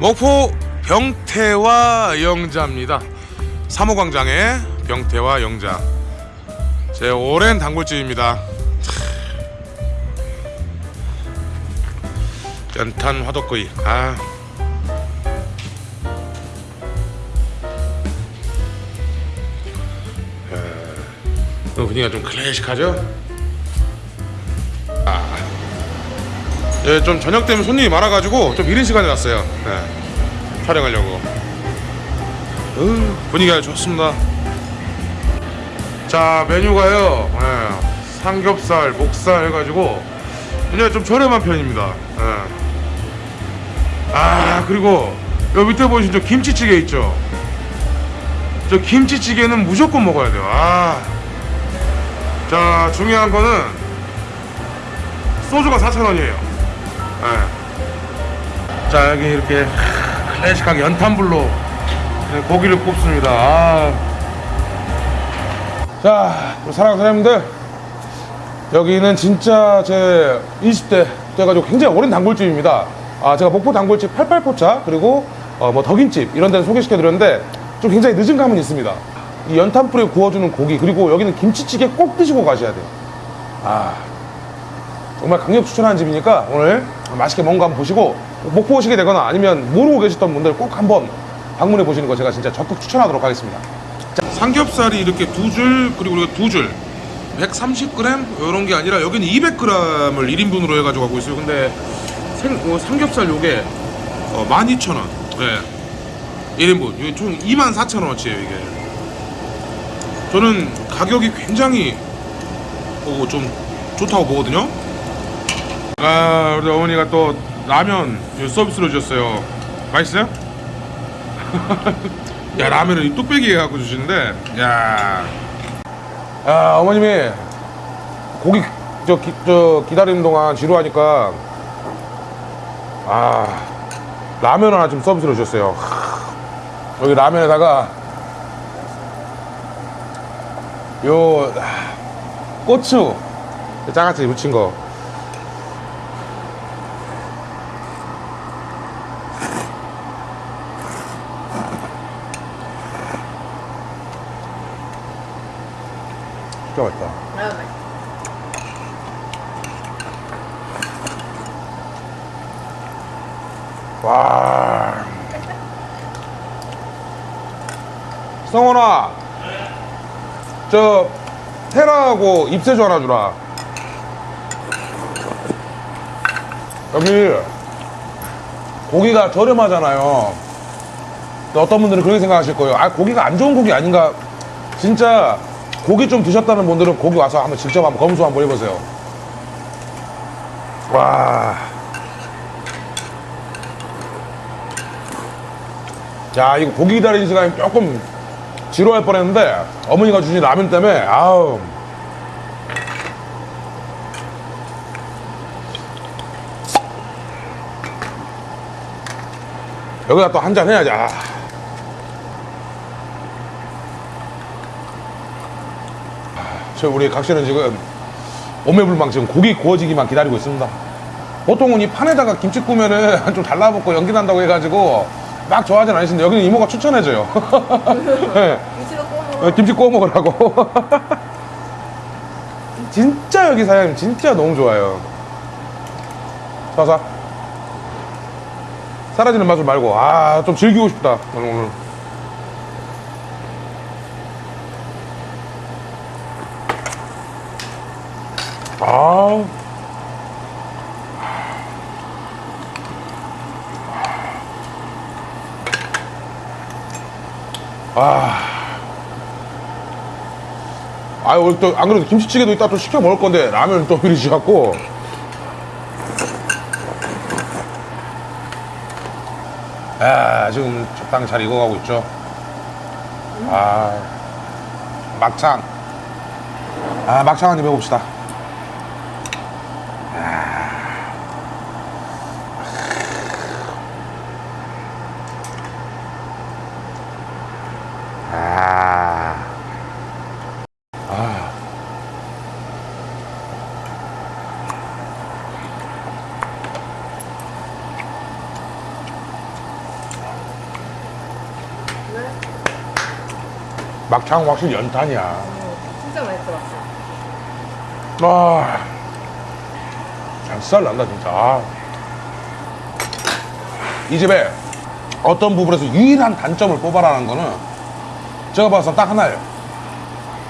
목포 병태와 영자입니다. 사모광장의 병태와 영자. 제 오랜 단골집입니다. 연탄 화덕구이. 아. 에, 분위기가 좀 클래식하죠? 아. 예, 좀 저녁 때문에 손님이 많아가지고 좀 이른 시간에 왔어요. 네, 촬영하려고. 으, 분위기가 좋습니다. 자 메뉴가요. 예, 삼겹살, 목살 해가지고 그냥 좀 저렴한 편입니다. 예. 아 그리고 여기 밑에 보시면 저 김치찌개 있죠. 저 김치찌개는 무조건 먹어야 돼요. 아. 자 중요한 거는 소주가 4,000원이에요. 예. 자 여기 이렇게 클래식하게 연탄불로 고기를 굽습니다. 아. 자, 사랑하는 사장님들 여기는 진짜 제 20대 돼가지고 굉장히 오랜 단골집입니다. 아, 제가 목포 단골집 88포차 그리고 어, 뭐 덕인집 이런 데는 소개시켜 드렸는데 좀 굉장히 늦은 감은 있습니다. 이 연탄불에 구워주는 고기 그리고 여기는 김치찌개 꼭 드시고 가셔야 돼요. 아, 정말 강력 추천하는 집이니까 오늘 맛있게 거 한번 보시고 목포 오시게 되거나 아니면 모르고 계셨던 분들 꼭 한번 방문해 보시는 거 제가 진짜 적극 추천하도록 하겠습니다. 삼겹살이 이렇게 두 줄 그리고 우리가 두줄 130g 이런 게 아니라 여기는 200g을 1인분으로 해가지고 하고 있어요. 근데 생, 어, 삼겹살 요게 어, 12,000원. 네. 1인분. 이게 총 24,000원어치예요 이게. 저는 가격이 굉장히 어, 좀 좋다고 보거든요. 아 우리 어머니가 또 라면 서비스로 주셨어요. 맛있어요? 야 라면을 이 뚝배기에 갖고 주시는데 야. 아 어머님이 고기 저, 기, 저 기다리는 동안 지루하니까 아 라면 하나 좀 서비스로 주셨어요. 하, 여기 라면에다가 요 아, 고추 장아찌 묻힌 거. 진짜 맛있다. 아유, 맛있어. 와. 성원아. 저 테라하고 입새주 하나 주라. 여기 고기가 저렴하잖아요. 어떤 분들은 그렇게 생각하실 거예요. 아 고기가 안 좋은 고기 아닌가? 진짜 고기 좀 드셨다는 분들은 고기 와서 한번 직접 한번 검수 한번 해보세요. 와. 야 이거 고기 기다리는 시간이 조금 지루할 뻔했는데 어머니가 주신 라면 때문에 아우. 여기다 또 한 잔 해야지. 아. 저 우리 각시는 지금 오매불망 지금 고기 구워지기만 기다리고 있습니다. 보통은 이 판에다가 김치 구우면은 좀 달라붙고 연기 난다고 해가지고 막 좋아하진 않으신데 여기는 이모가 추천해줘요. 네. 구워. 어, 김치 구워 먹으라고. 진짜 여기 사장님 진짜 너무 좋아요. 사사 사라지는 맛을 말고. 아 좀 즐기고 싶다 오늘 아. 아, 오늘 또, 안 그래도 김치찌개도 이따 또 시켜 먹을 건데, 라면 또 미리 지갖고. 아, 지금 적당히 잘 익어가고 있죠. 아, 막창. 아, 막창 한입 해봅시다. 막창 확실히 연탄이야. 진짜 맛있어. 아, 살 난다 진짜. 아. 이 집에 어떤 부분에서 유일한 단점을 뽑아라는 거는 제가 봐서 딱 하나예요.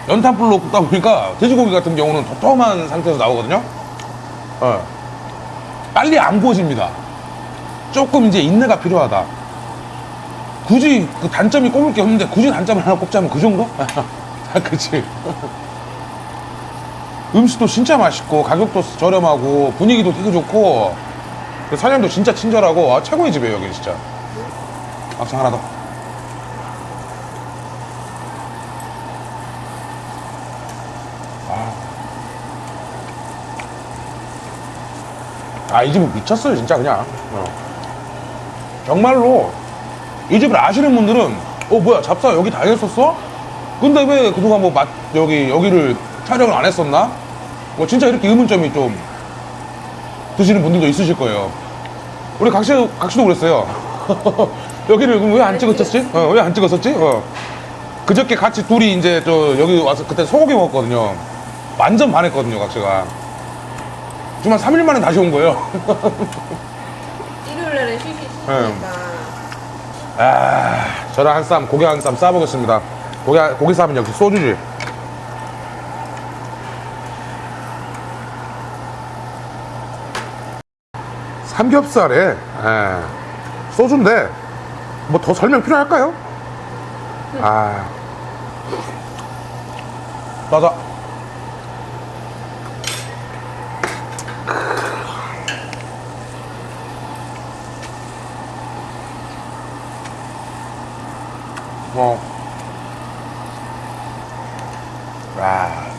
연탄불로 굽다 보니까 돼지고기 같은 경우는 도톰한 상태에서 나오거든요. 어. 빨리 안 구워집니다. 조금 이제 인내가 필요하다. 굳이 그 단점이 꼽을 게 없는데 굳이 단점을 하나 꼽자면 그 정도? 아, 그치. 음식도 진짜 맛있고 가격도 저렴하고 분위기도 되게 좋고 그 사장님도 진짜 친절하고 아, 최고의 집이에요 여기 진짜 막상 하나 더 아 이 집은 미쳤어요 진짜 그냥 어. 정말로 이 집을 아시는 분들은 어 뭐야 잡사 여기 다녔었어? 근데 왜 그동안 뭐 맛, 여기 여기를 촬영을 안 했었나? 뭐 진짜 이렇게 의문점이 좀 드시는 분들도 있으실 거예요. 우리 각시 각시도 그랬어요. 여기를 왜 안 찍었었지? 어, 왜 안 찍었었지? 어. 그저께 같이 둘이 이제 저 여기 와서 그때 소고기 먹었거든요. 완전 반했거든요, 각시가. 정말 3일 만에 다시 온 거예요. 일요일 날에 쉬시니까. 아, 저랑 한 쌈, 고기 한 쌈 싸보겠습니다. 고기, 고기 쌈은 역시 소주지. 삼겹살에, 예, 소주인데, 뭐 더 설명 필요할까요? 아. 맞아. 뭐. 아.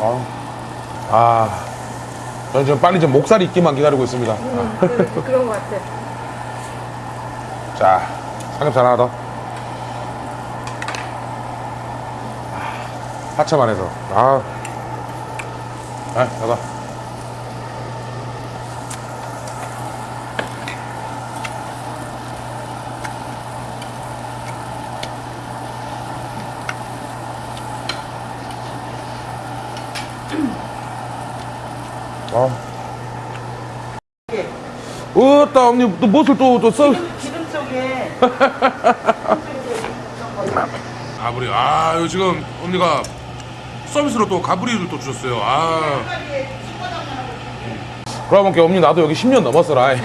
아. 아. 저는 지금 빨리 좀 목살이 있기만 기다리고 있습니다. 음, 그, 그런 것 같아. 자, 삼겹살 하나 더. 하체만 해서. 아. 아, 나가. 아. 으따, 언니, 또 무엇을 또, 또 써? 기름 속에 가브리 아 이거 지금 언니가 서비스로 또 가브리를 또 주셨어요. 아. 그러면 게 언니 나도 여기 10년 넘었어라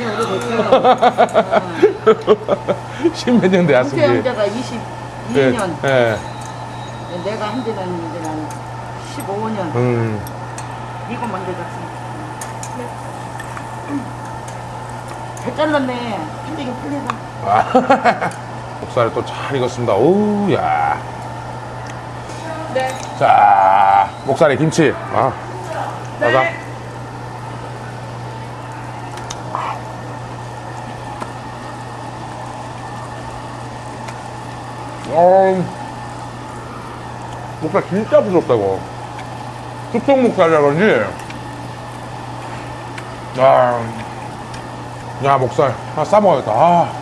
십몇 년 은퇴 되었습니다. 형제가 22년. 예. 내가 한 지는 이제 난 15년. 음. 이거 먼저 줬습니다. 잘 잘랐네. 힘들게 아. 목살을 또잘 익었습니다. 오우야. 네. 자 목살에 김치. 아 맞아 어, 목살 진짜 부드럽다고 숙성 목살이라 그런지. 야, 야 목살. 하나 싸먹어야겠다. 아.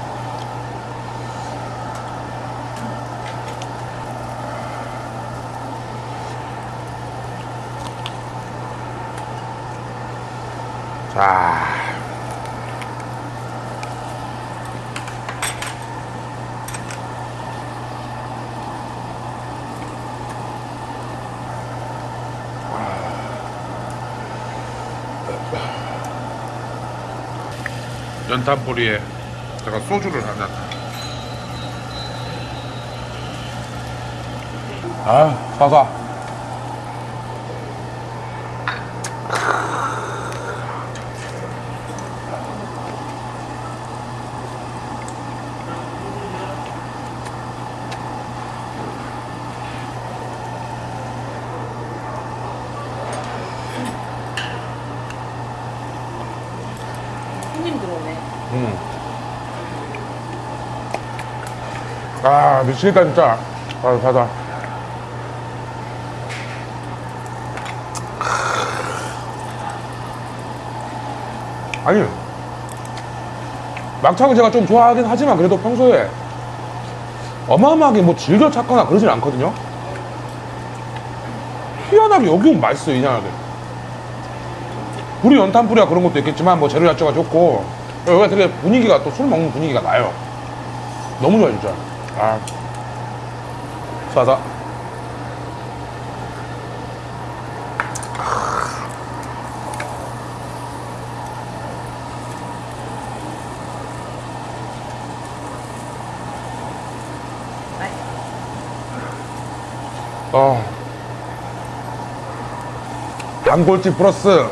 자. 연탄뿌리에 제가 소주를 한 잔. 아, 사사. 미치겠다 진짜. 아 바다. 아니 막창은 제가 좀 좋아하긴 하지만 그래도 평소에 어마어마하게 뭐 질겨 찾거나 그러진 않거든요. 희한하게 여기 오면 맛있어요 이상하게. 우리 연탄불이야 그런 것도 있겠지만 뭐 재료 자체가 좋고. 여기가 되게 분위기가 또 술 먹는 분위기가 나요. 너무 좋아 진짜. 아. 싸다 어. 단골집 플러스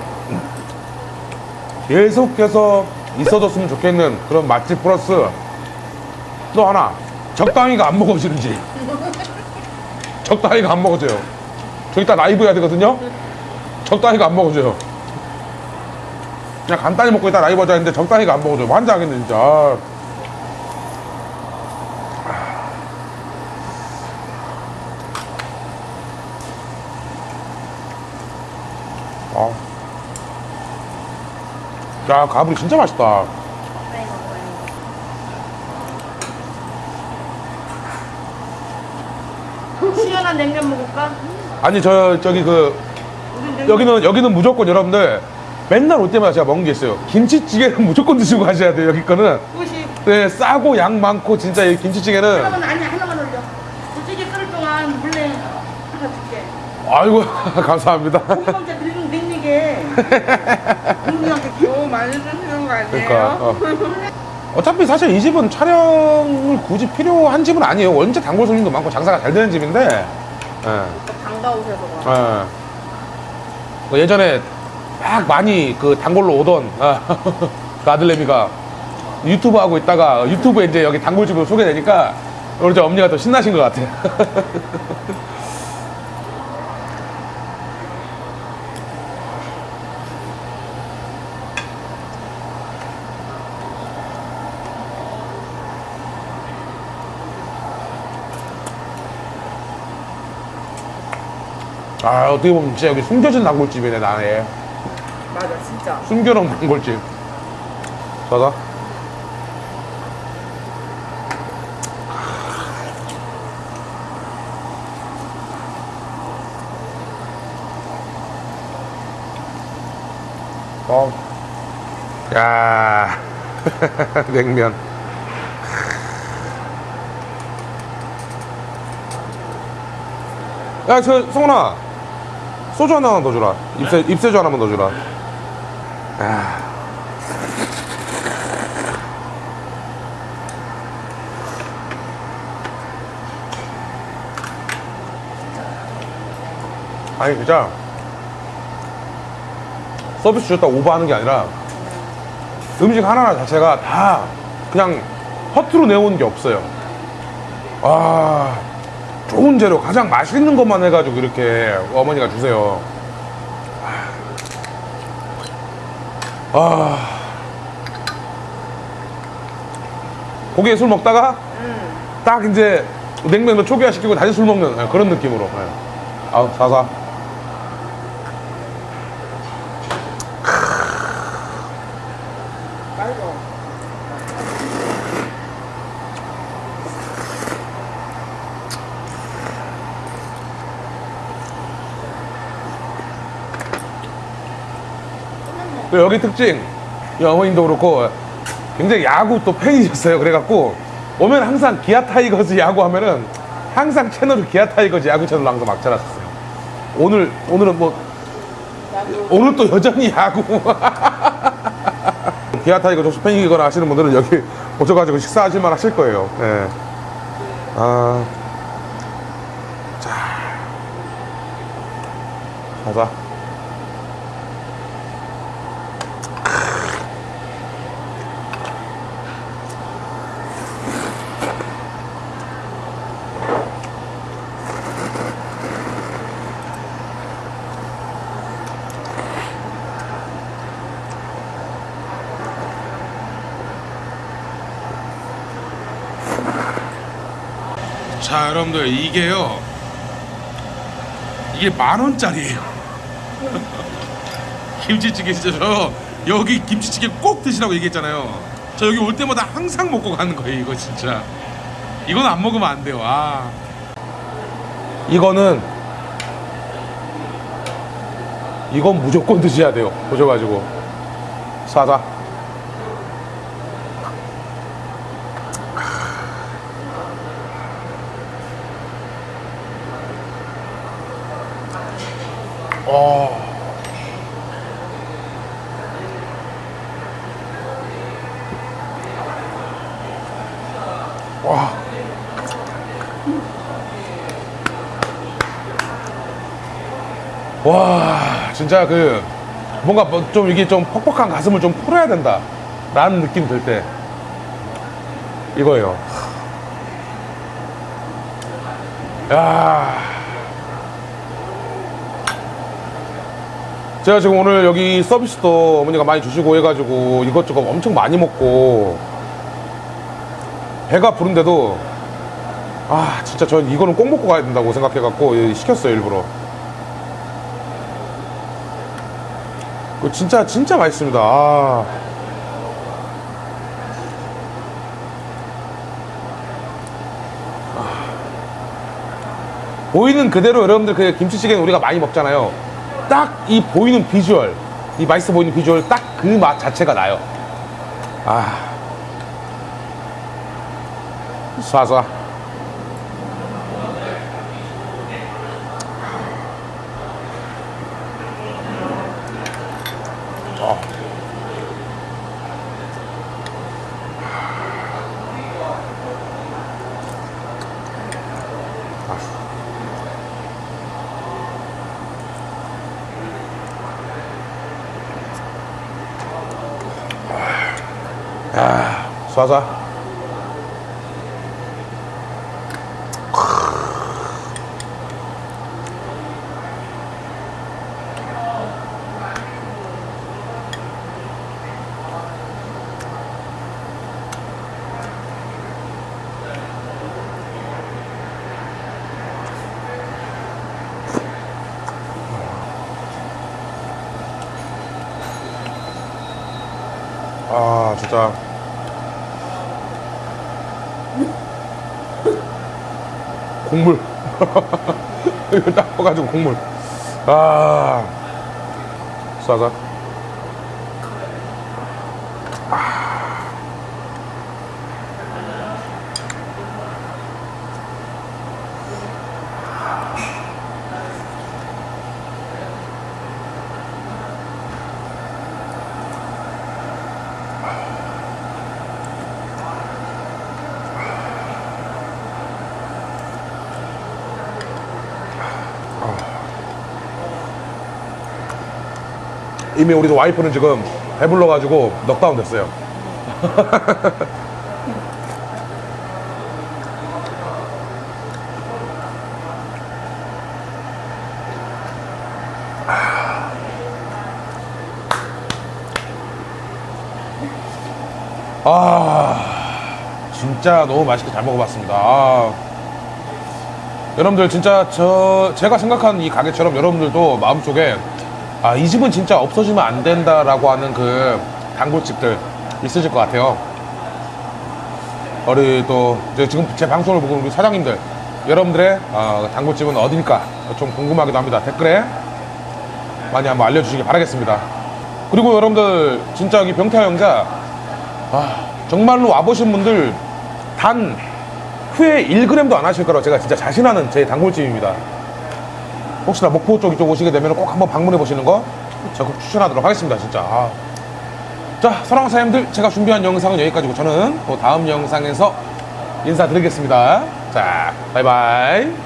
계속해서 있어줬으면 좋겠는 그런 맛집 플러스 또 하나 적당히가 안 먹어지는지 적당히가 안 먹어져요 저 이따 라이브 해야 되거든요 적당히가 안 먹어져요 그냥 간단히 먹고 이따 라이브 하자 했는데 적당히가 안 먹어져요 환장하겠네 진짜 아. 아. 야, 가브리 진짜 맛있다. 시원한 냉면 먹을까? 아니, 저, 저기 그, 여기는, 여기는 무조건 여러분들 맨날 올 때마다 제가 먹는 게 있어요. 김치찌개는 무조건 드시고 가셔야 돼요, 여기 거는. 네, 싸고 양 많고, 진짜 이 김치찌개는. 하나만 아니 하나만 올려. 솔직히 끓을 동안 물냉 하나 줄게. 아이고, 감사합니다. 고구마자 늙은 냉리게 국민한테 겨우 많이 드시는 거 아니에요? 그러니까. 어. 어차피 사실 이 집은 촬영을 굳이 필요한 집은 아니에요. 원체 단골 손님도 많고 장사가 잘 되는 집인데. 예. 반가우셔서 그래. 예. 그 예전에 막 많이 그 단골로 오던 아, 그 아들내미가 유튜브 하고 있다가 유튜브에 이제 여기 단골집으로 소개되니까 우리 저 엄니가 더 신나신 것 같아. 아 어떻게 보면 진짜 여기 숨겨진 단골집이네 나네. 맞아 진짜. 숨겨놓은 단골집. 자자. 어. 야. 냉면. 야, 저, 성훈아. 소주 하나만 더 주라. 입새, 입새주 하나만 더 주라. 아. 아니 진짜 서비스 줬다 오버하는 게 아니라 음식 하나하나 자체가 다 그냥 허투루 내오는 게 없어요 아 좋은 재료 가장 맛있는 것만 해가지고 이렇게 어머니가 주세요 아. 고기에 술 먹다가 딱 이제 냉면도 초기화 시키고 다시 술 먹는 예, 그런 느낌으로. 예. 아우 사사. 또 여기 특징, 이 어머님도 그렇고 굉장히 야구 또 팬이셨어요. 그래갖고 오면 항상 기아 타이거즈 야구 하면은 항상 채널을 기아 타이거즈 야구 채널로 항상 맞춰놨었어요. 오늘 오늘은 뭐 오늘 또 여전히 야구. 기아 타이거즈 혹시 팬이거나 하시는 분들은 여기 오셔가지고 식사하실만 하실 거예요. 예. 아. 자. 가자. 자 여러분들 이게요 이게 만 원짜리예요 김치찌개 진짜 저 여기 김치찌개 꼭 드시라고 얘기했잖아요. 저 여기 올 때마다 항상 먹고 가는 거예요. 이거 진짜. 이건 안 먹으면 안 돼요. 아. 이거는 이건 무조건 드셔야 돼요. 보셔가지고 사자. 진짜 그 뭔가 뭐좀 이게 좀 퍽퍽한 가슴을 좀 풀어야 된다. 라는 느낌 들 때 이거예요. 야. 제가 지금 오늘 여기 서비스도 어머니가 많이 주시고 해가지고 이것저것 엄청 많이 먹고 배가 부른데도 아 진짜 전 이거는 꼭 먹고 가야 된다고 생각해갖고 시켰어요 일부러 진짜 진짜 맛있습니다 아. 보이는 그대로 여러분들 그 김치찌개는 우리가 많이 먹잖아요. 딱 이 보이는 비주얼, 이 맛있어 보이는 비주얼 딱 그 맛 자체가 나요. 아. 쏴쏴. 어. 아, 쏴쏴. 아, 진짜. 국물. 이거 딱 떠가지고 국물. 아. 쏴서. 이미 우리 와이프는 지금 배불러가지고 넉다운 됐어요. 아, 진짜 너무 맛있게 잘 먹어봤습니다. 아. 여러분들 진짜 저 제가 생각하는 이 가게처럼 여러분들도 마음속에 아 이 집은 진짜 없어지면 안 된다라고 하는 그 단골집들 있으실 것 같아요. 우리 또 지금 제 방송을 보고 우리 사장님들 여러분들의 어, 단골집은 어디일까 좀 궁금하기도 합니다. 댓글에 많이 한번 알려주시기 바라겠습니다. 그리고 여러분들 진짜 여기 병태 영자 아, 정말로 와보신 분들 단 후에 1g도 안 하실 거라고 제가 진짜 자신하는 제 단골집입니다. 혹시나 목포 쪽 이쪽 오시게 되면 꼭 한번 방문해 보시는 거 적극 추천하도록 하겠습니다. 진짜. 아. 자, 사랑하는 사장님들, 제가 준비한 영상은 여기까지고 저는 또 다음 영상에서 인사드리겠습니다. 자, 바이바이.